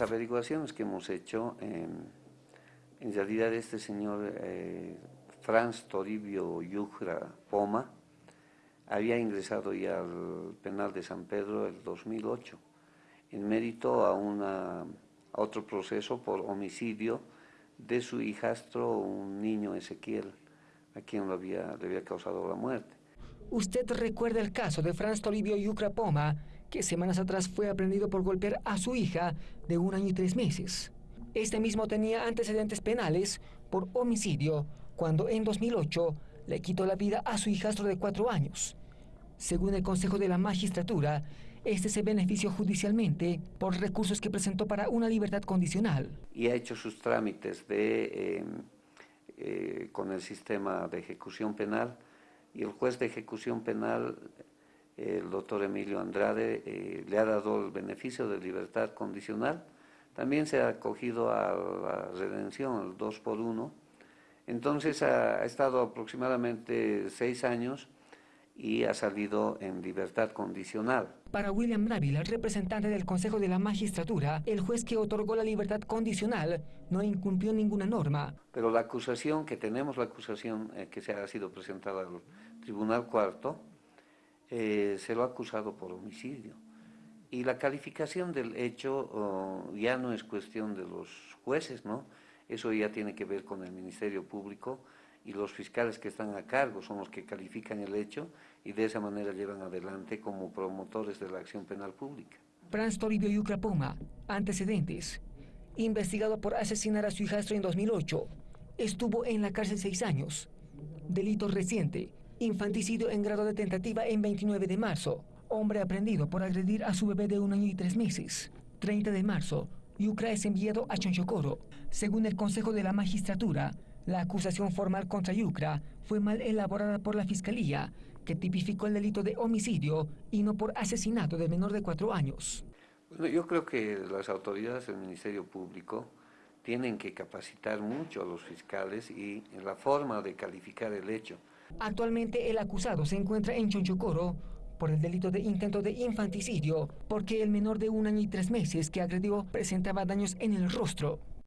Las averiguaciones que hemos hecho, en realidad este señor eh, Franz Toribio Yugra Poma había ingresado ya al penal de San Pedro el 2008 en mérito a, una, a otro proceso por homicidio de su hijastro, un niño Ezequiel, a quien lo había, le había causado la muerte. Usted recuerda el caso de Franz Toribio Yucra Poma, que semanas atrás fue aprendido por golpear a su hija de un año y tres meses. Este mismo tenía antecedentes penales por homicidio, cuando en 2008 le quitó la vida a su hijastro de cuatro años. Según el Consejo de la Magistratura, este se benefició judicialmente por recursos que presentó para una libertad condicional. Y ha hecho sus trámites de, em, eh, con el sistema de ejecución penal y el juez de ejecución penal el doctor Emilio Andrade eh, le ha dado el beneficio de libertad condicional, también se ha acogido a la redención, el 2 por 1, entonces ha, estado aproximadamente seis años y ha salido en libertad condicional. Para William Navila, representante del Consejo de la Magistratura, el juez que otorgó la libertad condicional no incumplió ninguna norma. Pero la acusación, que tenemos la acusación eh, que se ha sido presentada al Tribunal Cuarto, eh, se lo ha acusado por homicidio. Y la calificación del hecho oh, ya no es cuestión de los jueces, ¿no? Eso ya tiene que ver con el Ministerio Público y los fiscales que están a cargo son los que califican el hecho y de esa manera llevan adelante como promotores de la acción penal pública. Franz Toribio Yucra antecedentes. Investigado por asesinar a su hijastro en 2008, estuvo en la cárcel seis años. Delito reciente, Infanticidio en grado de tentativa en 29 de marzo. Hombre aprendido por agredir a su bebé de un año y tres meses. 30 de marzo. Yucra es enviado a Chonchocoro. Según el Consejo de la Magistratura, la acusación formal contra Yucra fue mal elaborada por la Fiscalía, que tipificó el delito de homicidio y no por asesinato de menor de cuatro años. Bueno, yo creo que las autoridades del Ministerio Público tienen que capacitar mucho a los fiscales y en la forma de calificar el hecho. Actualmente el acusado se encuentra en Chonchocoro por el delito de intento de infanticidio, porque el menor de un año y tres meses que agredió presentaba daños en el rostro.